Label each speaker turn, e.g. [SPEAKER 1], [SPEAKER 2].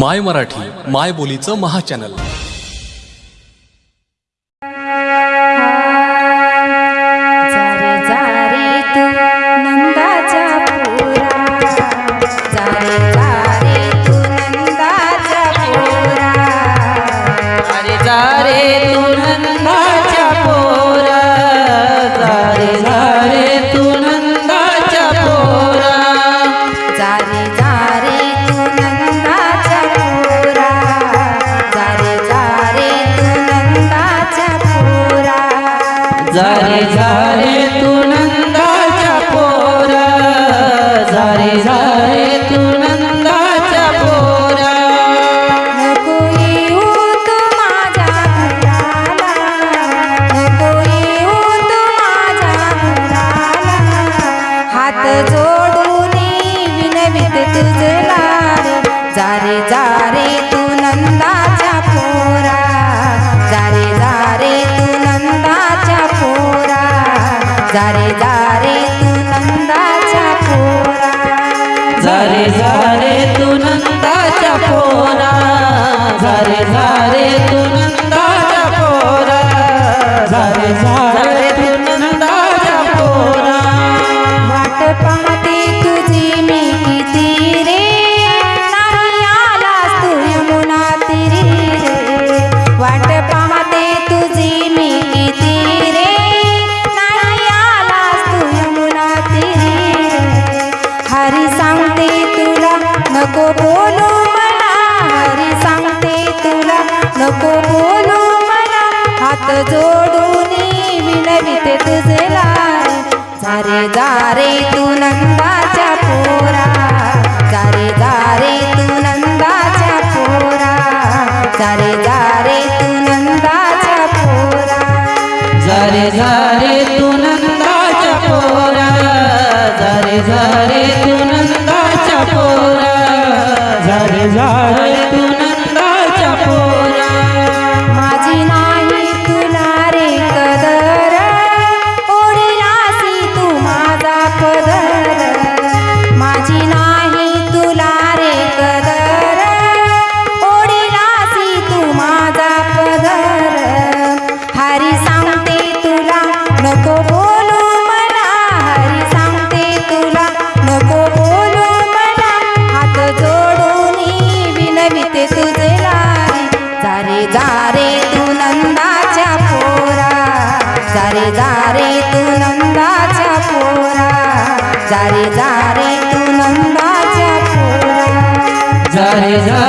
[SPEAKER 1] माय मराठी माय बोलीचं महा
[SPEAKER 2] चॅनल. जारे जारे तू नंदाच्या पोरा. जारे जारे तू नंदाच्या पोरा. जारे जारे नको बोलू मला हरी सांगते तुला. नको बोलू मला हात जोडून विनविते तुझला सारे दारे तू नंदाच्या पोरा. सारे दारे तू नंदाच्या पोरा. सारे जारे जारे तू नंदाचा पोरा. जारे जारे तू नंदाचा पोरा. जारे जारे तू नंदाचा पोरा. जारे जारे